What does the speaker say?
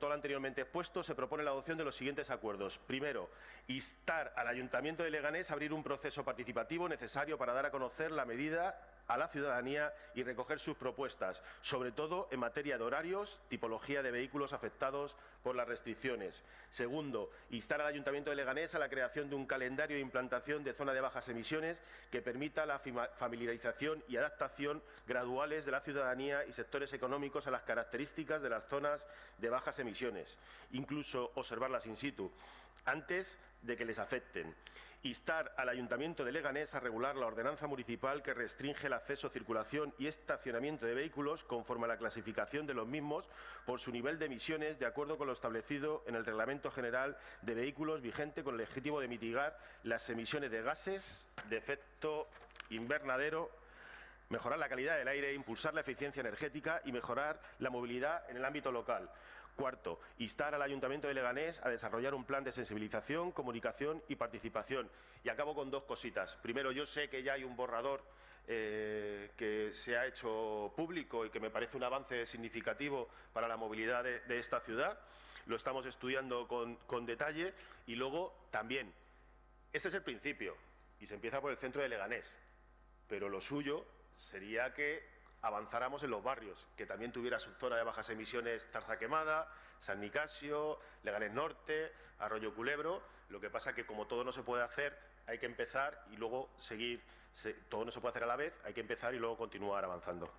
todo lo anteriormente expuesto, se propone la adopción de los siguientes acuerdos. Primero, instar al Ayuntamiento de Leganés a abrir un proceso participativo necesario para dar a conocer la medida a la ciudadanía y recoger sus propuestas, sobre todo en materia de horarios, tipología de vehículos afectados por las restricciones. Segundo, instar al Ayuntamiento de Leganés a la creación de un calendario de implantación de zona de bajas emisiones que permita la familiarización y adaptación graduales de la ciudadanía y sectores económicos a las características de las zonas de bajas emisiones, incluso observarlas in situ, antes de que les afecten instar al Ayuntamiento de Leganés a regular la ordenanza municipal que restringe el acceso, circulación y estacionamiento de vehículos conforme a la clasificación de los mismos por su nivel de emisiones de acuerdo con lo establecido en el Reglamento General de Vehículos vigente con el objetivo de mitigar las emisiones de gases de efecto invernadero mejorar la calidad del aire, impulsar la eficiencia energética y mejorar la movilidad en el ámbito local. Cuarto, instar al Ayuntamiento de Leganés a desarrollar un plan de sensibilización, comunicación y participación. Y acabo con dos cositas. Primero, yo sé que ya hay un borrador eh, que se ha hecho público y que me parece un avance significativo para la movilidad de, esta ciudad. Lo estamos estudiando con, con detalle. Y luego, también, este es el principio y se empieza por el centro de Leganés. Pero lo suyo sería que avanzáramos en los barrios, que también tuviera su zona de bajas emisiones Zarza Quemada, San Nicasio, Leganés Norte, Arroyo Culebro. Lo que pasa que como todo no se puede hacer, hay que empezar y luego seguir. todo no se puede hacer a la vez, hay que empezar y luego continuar avanzando.